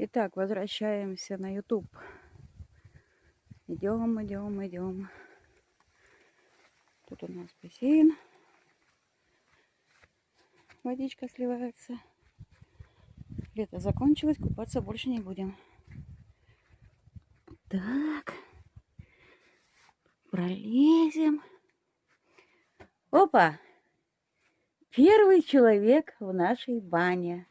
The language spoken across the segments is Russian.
Итак, возвращаемся на YouTube. Идем, идем, идем. Тут у нас бассейн. Водичка сливается. Лето закончилось, купаться больше не будем. Так. Пролезем. Опа! Первый человек в нашей бане.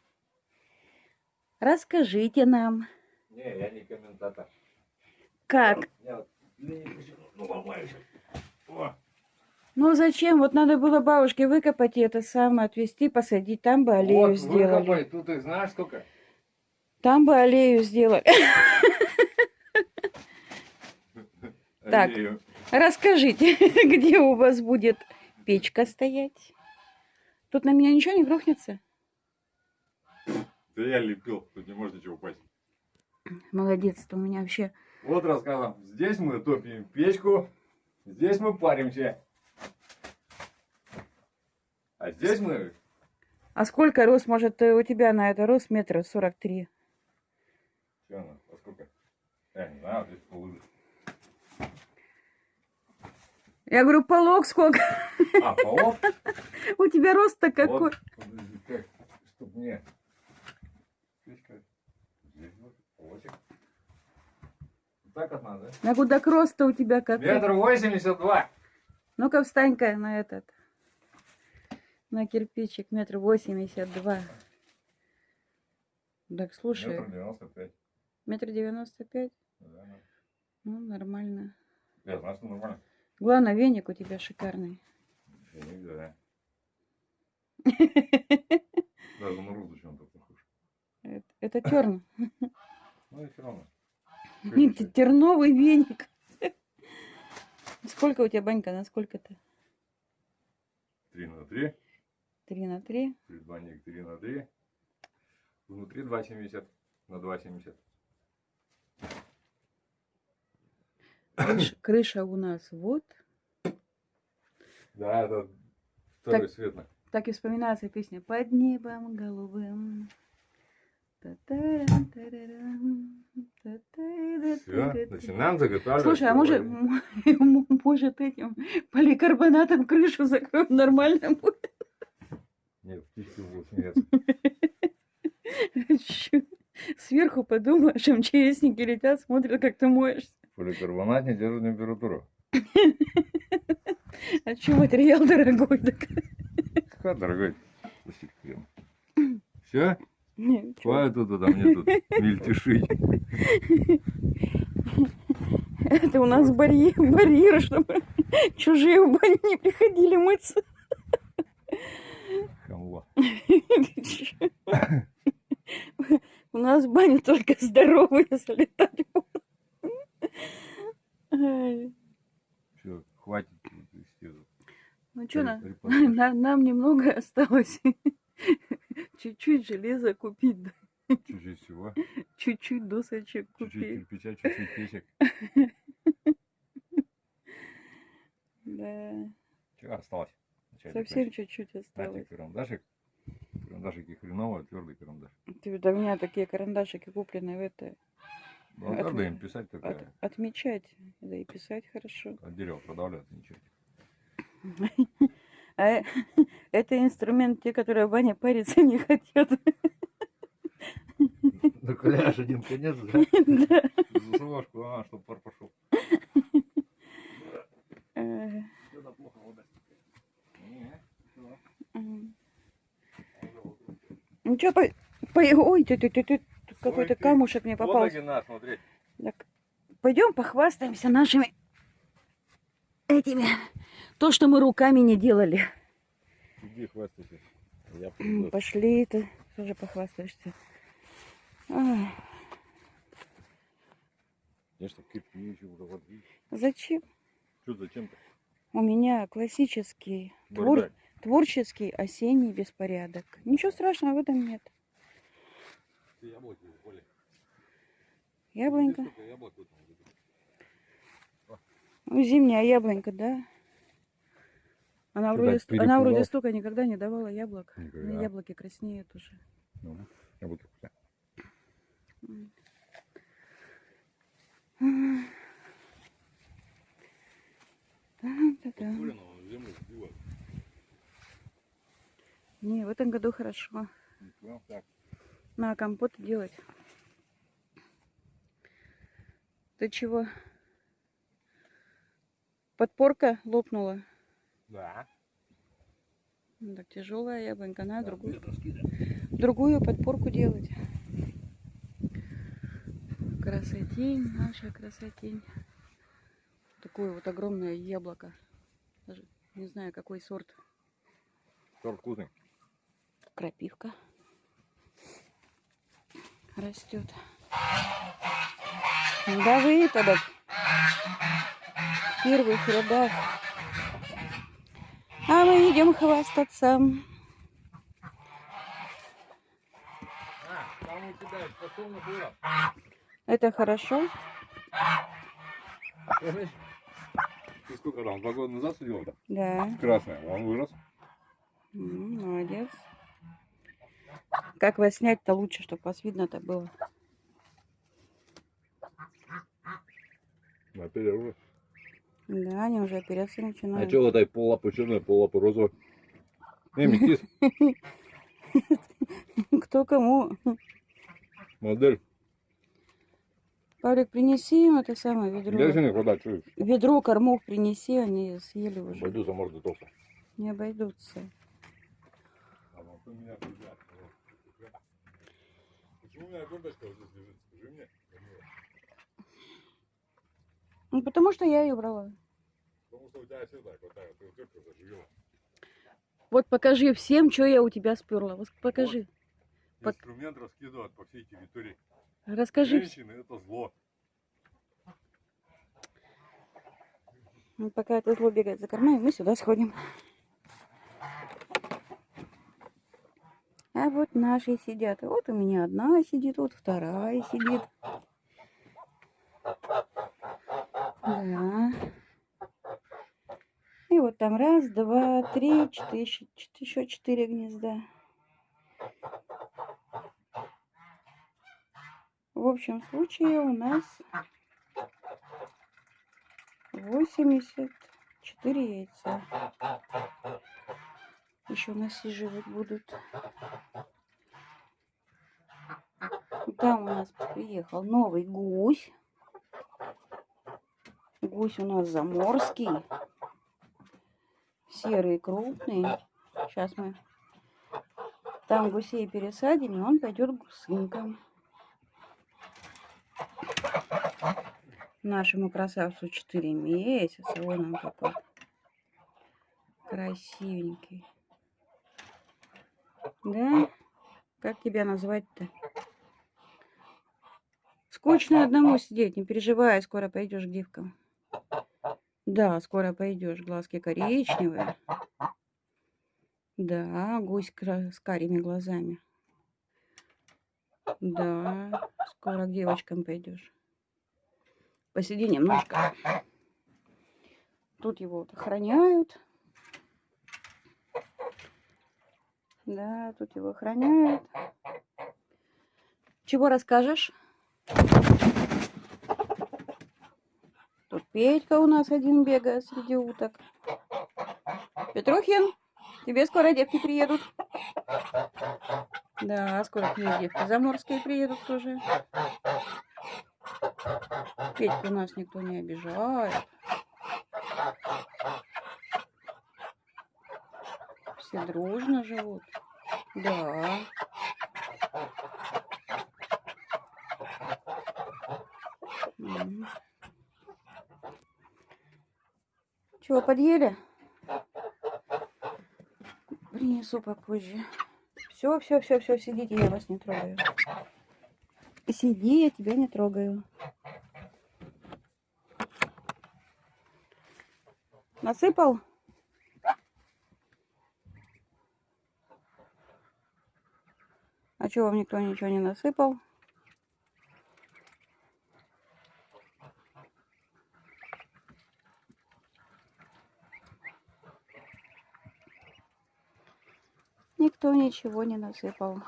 Расскажите нам, Не, я не комментатор. как? Я ну, ломаюсь. О, Ну зачем? Вот надо было бабушке выкопать и это самое, отвезти, посадить. Там бы аллею вот, сделали. выкопай, тут их знаешь сколько? Там бы аллею сделали. Так. Расскажите, где у вас будет печка стоять? Тут на меня ничего не грохнется? Да я лепил, тут не может ничего упасть. Молодец, то у меня вообще... Вот рассказывам. Здесь мы топим печку, здесь мы паримся. А здесь мы... А сколько рост, может, э, у тебя на это рост метра сорок три? Что она? Во сколько? Я не знаю, здесь полы. Я говорю, полог сколько? А, полов? У тебя рост-то какой? Вот, подожди, как, чтоб мне... Печка. Здесь вот, полосик. Вот Так надо, да? На куда рост-то у тебя какой? Метр восемьдесят два. Ну-ка встань-ка на этот. На кирпичик метр восемьдесят два. Так, слушай, Метр девяносто пять. метр девяносто пять? Да. Ну, нормально. Я знаю, что нормально. Главное, веник у тебя шикарный. Финик, да. Даже на розу чем-то похож. Это, это терн. Ну и все равно. Нет, терновый веник. Сколько у тебя банька? На сколько-то? Три на три. Три на три. Предбанник три на три. Внутри 2,70 на 2,70. Крыша, крыша у нас вот. Да, это второй Так. светлый. Так и вспоминается песня «Под небом голубым». Все, начинаем заготавливать. Слушай, а может, может этим поликарбонатом крышу закроем нормально будет? Нет, птички будут. Чё? Сверху подумаешь, МЧСники летят, смотрят, как ты моешься. Поликарбонат не держит температуру. А что материал дорогой? Какой дорогой. Все? Чё? Хватит тут, а мне тут мельтешить. Это у нас барьер, барьер, чтобы чужие в баню не приходили мыться. Хамло. У нас в баню только здоровые. Ай, Все, хватит. Ну что, на, Репортаж. на- нам немного осталось. Чуть-чуть железа купить, да, Чуть-чуть всего. чуть-чуть досочек Чуть-чуть купить. кирпича, чуть-чуть печек. Да, Чего осталось? Совсем чуть-чуть осталось. карандашик. Карандашик и хреново, твердый карандаш. Ты, да у меня такие карандашики куплены в это. Ну, От- надо им писать от- такая. отмечать, да и писать хорошо. От дерева продавливать, ничего. А это инструмент те, которые в бане париться не хотят. Накаляешь один конец, да? Да. Засувашку, а, чтобы пар пошел. Плохо вода. Ну что, по... по- Ой, ты, ты, ты, ты, какой-то камушек мне смотри. Так, пойдем похвастаемся нашими этими. То, что мы руками не делали. Иди хвастайся. Я М, приду. Пошли, ты тоже похвастаешься. Ай, Я что, кирпич водить. зачем? Что зачем-то? У меня классический, твор- творческий осенний беспорядок. Ничего страшного в этом нет. Яблоки. Яблонька. Сколько яблок в этом году? Ну, зимняя яблонька, да. Она вроде, она вроде столько никогда не давала яблок. Никогда. Яблоки краснеют уже. Ну, я буду куда. Не, в этом году хорошо. На компот делать. Ты чего? Подпорка лопнула. Да. Ну, так тяжелая яблонька, на другую, Это скидывай. другую подпорку делать. Красотень, наша красотень. Такое вот огромное яблоко. Даже не знаю, какой сорт. Торт вкусный. Крапивка растет. Да вы тогда в первых рядах. А мы идем хвастаться. Это хорошо. Ты сколько там, два года назад сидел-то? Да. Красный, он вырос. Молодец. Как вас снять-то лучше, чтобы вас видно-то было. На перерыве. Да, они уже опереться А начинают. что вот этой поллапы черная, поллапы розовая? Эй, метис, Кто кому? модель. Павлик, принеси им это самое ведро. Держи не чуешь? Ведро кормов принеси, они съели уже. Пойду за морду толстая. Не обойдутся. А вот у меня туда. Почему у меня гордочка вот здесь лежит? Скажи мне. Ну, потому что я ее брала. Потому что у тебя всегда вот так, ты вот это заживела. Вот покажи всем, что я у тебя сперла. Вот покажи. Пок- Инструмент раскидывают по всей территории. Расскажи. Женщины это зло. Ну, Пока это зло бегает за кормами, мы сюда сходим. А вот наши сидят. Вот у меня одна сидит, вот вторая сидит. Да. И вот там раз, два, три, четыре, еще четыре гнезда. В общем случае у нас 84 яйца. Еще насиживать будут. Там у нас приехал новый гусь. Гусь у нас заморский. Серый, крупный. Сейчас мы там гусей пересадим, и он пойдет гусынкам. Нашему красавцу 4 месяца. Вон он какой. Красивенький. Да? Как тебя назвать-то? Скучно одному сидеть, не переживай, скоро пойдешь к девкам. Да, скоро пойдешь, глазки коричневые. Да, гусь с карими глазами. Да, скоро к девочкам пойдешь. Посиди немножко. Тут его вот охраняют. Да, тут его охраняют. Чего расскажешь? Тут Петька у нас один бегает среди уток. Петрухин, тебе скоро девки приедут. Да, скоро к ней девки заморские приедут тоже. Петьку у нас никто не обижает. Все дружно живут. Да. М. Чего, подъели? Принесу попозже. Все, все, все, все, сидите, я вас не трогаю. Сиди, я тебя не трогаю. Насыпал? А чего вам никто ничего не насыпал? Никто ничего не насыпал.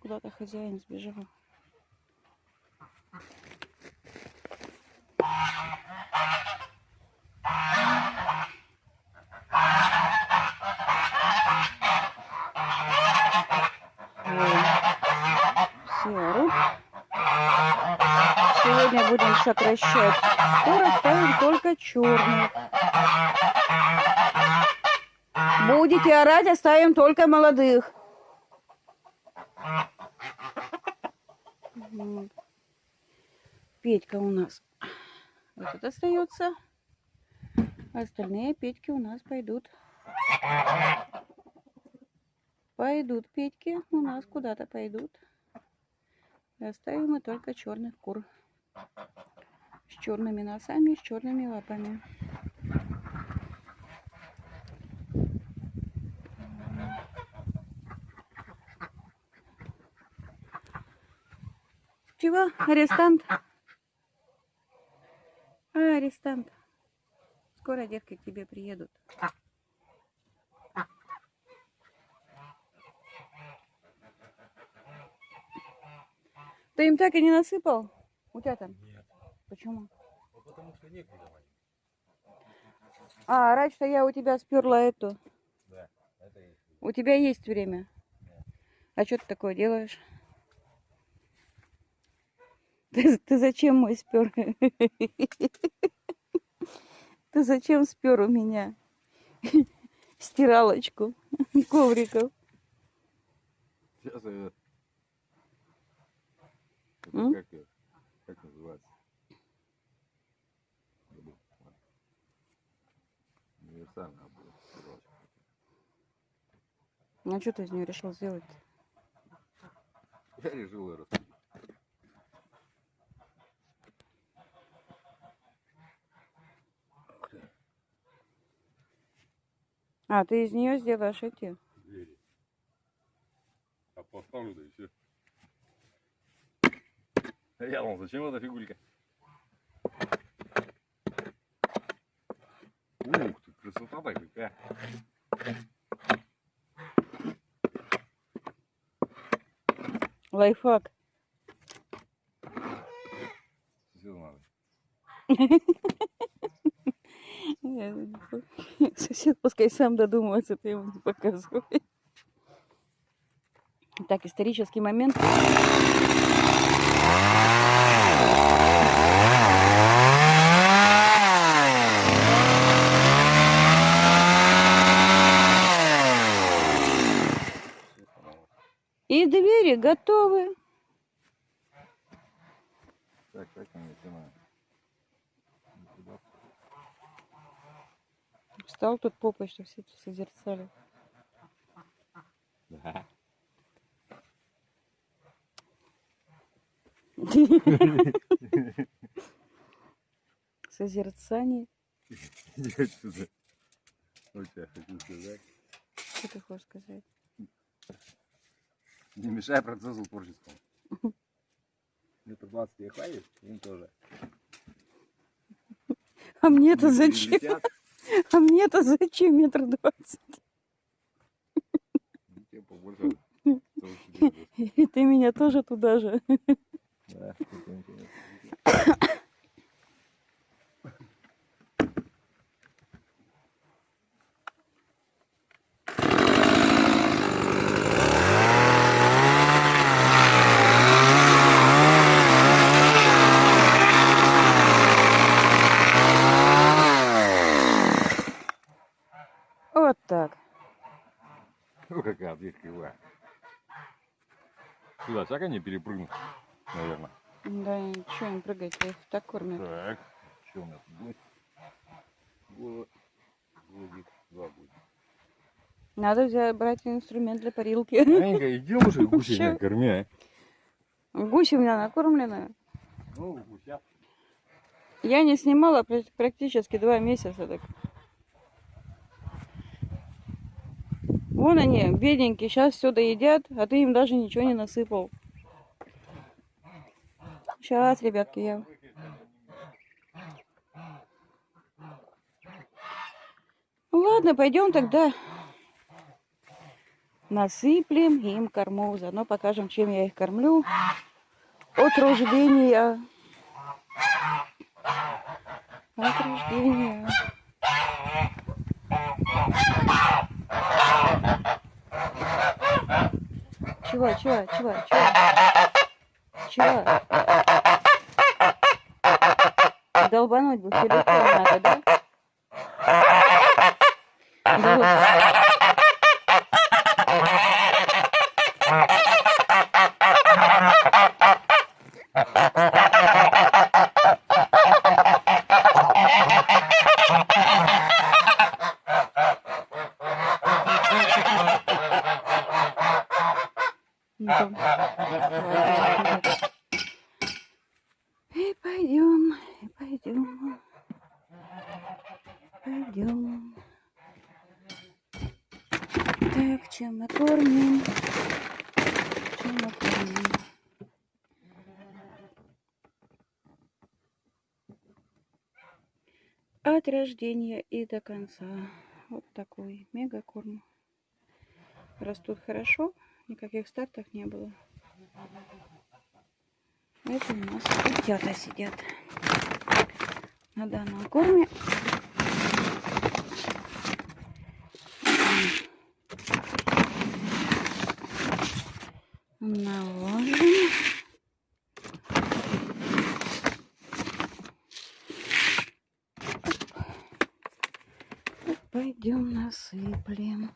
Куда-то хозяин сбежал. Серый. Сегодня будем сокращать. Скоро ставим только черный. Будете орать, оставим только молодых. Вот. Петька у нас тут остается. Остальные Петьки у нас пойдут. Пойдут Петьки у нас куда-то пойдут. И оставим мы только черных кур. Черными носами, с черными лапами. Чего? Арестант? А, арестант. Скоро детки к тебе приедут. Ты им так и не насыпал? У тебя там? Нет. Почему? Ну, потому что некуда валить. А, раньше я у тебя сперла эту. Да, это есть. У тебя есть время. А что ты такое делаешь? Ты, ты зачем мой спер? Ты зачем спер у меня стиралочку ковриков? Сейчас её- как Ну что ты из нее решил сделать? Я решил ее распилить. А, ты из нее сделаешь эти? двери. А поставлю, да и все. Я думал, зачем эта фигулька? Ух ты, красота-то какая. Лайфхак. Сосед пускай сам додумается, ты ему не показывай. Так, исторический момент. И двери готовы. Так, так. Встал тут попой, что все это созерцали. Да. Созерцание. Иди отсюда. Вот я хочу сказать. Что ты хочешь сказать? Не мешай процессу творческому. Метр двадцать тебе хватит? Им тоже. А мне-то Они зачем? летят, А мне-то зачем метр двадцать? ну. И ты меня тоже туда же. Да, Вот так. Ну, какая дверь кривая. Сюда всяко не перепрыгнуть, наверное. Да, что им прыгать, их так кормят. Так, что у нас будет? Голо- Голубик, два будет. Надо взять, брать инструмент для парилки. Аненька, иди уже гусей Ща. накорми, а. Гуси у меня накормлены. Ну, гуся. Я не снимала пр- практически два месяца. Так. Вон они, бедненькие, сейчас все доедят, а ты им даже ничего не насыпал. Сейчас, ребятки, я... Ну Ладно, пойдем тогда. Насыплем им кормов. Заодно покажем, чем я их кормлю. От рождения. От рождения. Чего, чего, чего, чего? Чего? Долбануть бы телефон надо, да? Да вот. Ну, там. Ладно, И пойдем, и пойдем, пойдем. Так, чем мы кормим? Чем мы кормим? От рождения и до конца. Вот такой мегакорм. Растут хорошо, никаких стартов не было. Это у нас котята сидят на данном корме. Наложим. Пойдем насыплем.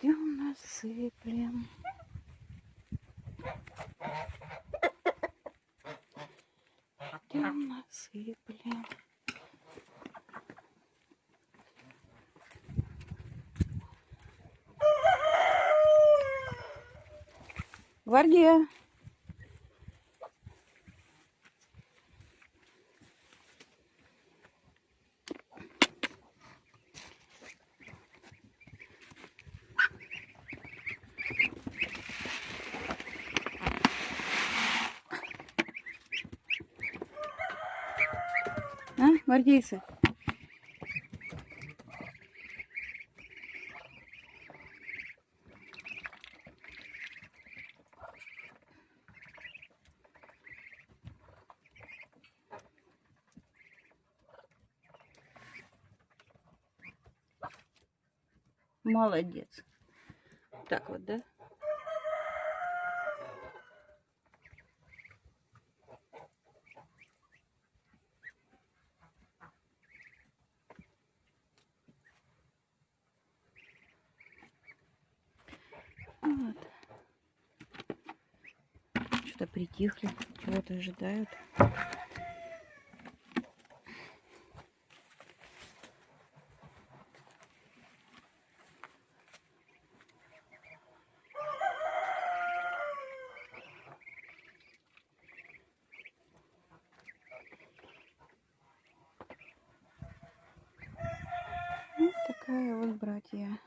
Пойдем насыплем. Пойдем насыплем. Гвардия. А, гвардейцы? Молодец. Так вот, да? Вот. Что-то притихли, чего-то ожидают. Вот такая вот братья.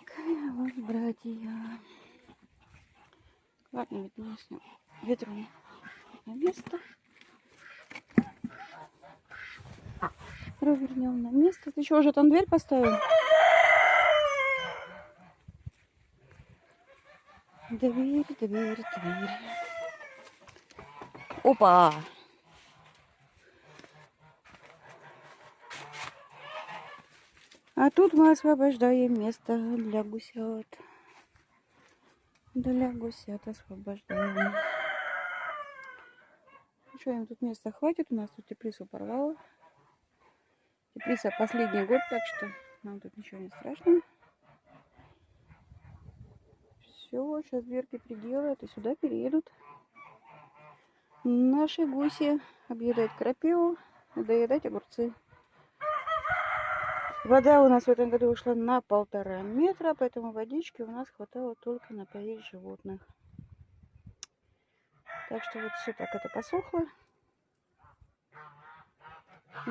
Такая вот братья. Ладно, с ним ветром на место. Провернем на место. Ты что, уже там дверь поставил? Дверь, дверь, дверь. Опа! А тут мы освобождаем место для гусят. Для гусят освобождаем. Что, им тут места хватит? У нас тут теплицу порвало. Теплица последний год, так что нам тут ничего не страшно. Все, сейчас дверки приделают и сюда переедут. Наши гуси объедать крапиву доедать огурцы. Вода у нас в этом году ушла на полтора метра, поэтому водички у нас хватало только напоить животных. Так что вот все так это посохло.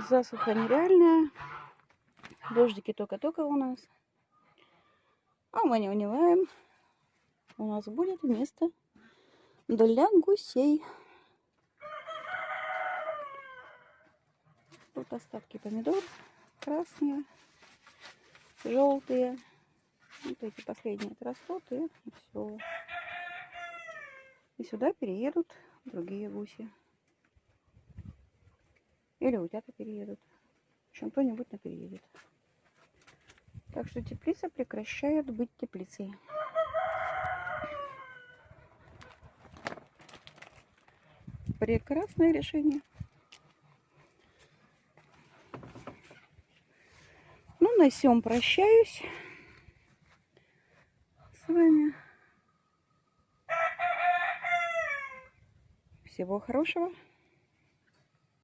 Засуха нереальная. Дождики только-только у нас. А мы не унываем. У нас будет место для гусей. Тут остатки помидор красные, желтые. Вот эти последние отрастут и все. И сюда переедут другие гуси. Или утята переедут. В общем, кто-нибудь на переедет. Так что теплица прекращает быть теплицей. Прекрасное решение. Ну, на всем прощаюсь с вами. Всего хорошего.